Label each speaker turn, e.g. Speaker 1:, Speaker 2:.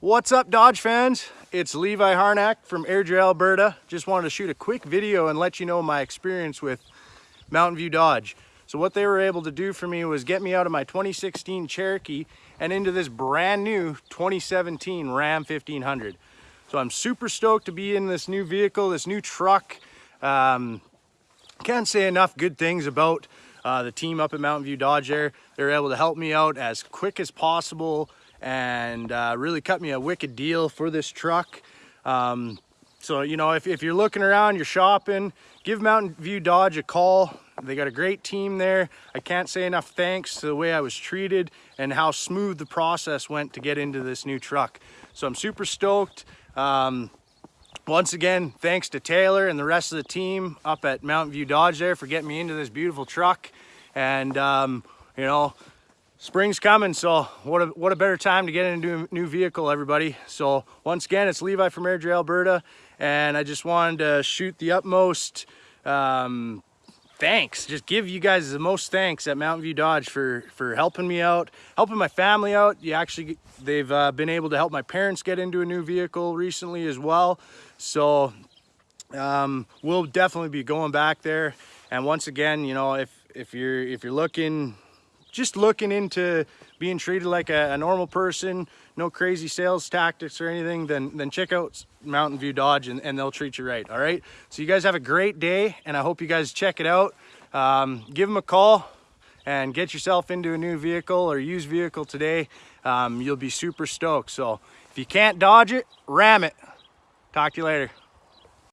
Speaker 1: What's up Dodge fans? It's Levi Harnack from Airdrie, Alberta. Just wanted to shoot a quick video and let you know my experience with Mountain View Dodge. So what they were able to do for me was get me out of my 2016 Cherokee and into this brand new 2017 Ram 1500. So I'm super stoked to be in this new vehicle, this new truck. Um, can't say enough good things about uh, the team up at Mountain View Dodge there. They were able to help me out as quick as possible and uh, really cut me a wicked deal for this truck. Um, so, you know, if, if you're looking around, you're shopping, give Mountain View Dodge a call. They got a great team there. I can't say enough thanks to the way I was treated and how smooth the process went to get into this new truck. So I'm super stoked. Um, once again, thanks to Taylor and the rest of the team up at Mountain View Dodge there for getting me into this beautiful truck. And, um, you know, spring's coming so what a what a better time to get into a new vehicle everybody. So once again it's levi from airdrie alberta and i just wanted to shoot the utmost um, thanks. Just give you guys the most thanks at mountain view dodge for for helping me out helping my family out. You actually they've uh, been able to help my parents get into a new vehicle recently as well. So um, we'll definitely be going back there. And once again you know if if you're if you're looking just looking into being treated like a, a, normal person, no crazy sales tactics or anything, then, then check out Mountain View Dodge and, and they'll treat you right, all right? So you guys have a great day and I hope you guys check it out. Um, give them a call and get yourself into a new vehicle or used vehicle today. Um, you'll be super stoked. So if you can't dodge it, ram it. Talk to you later.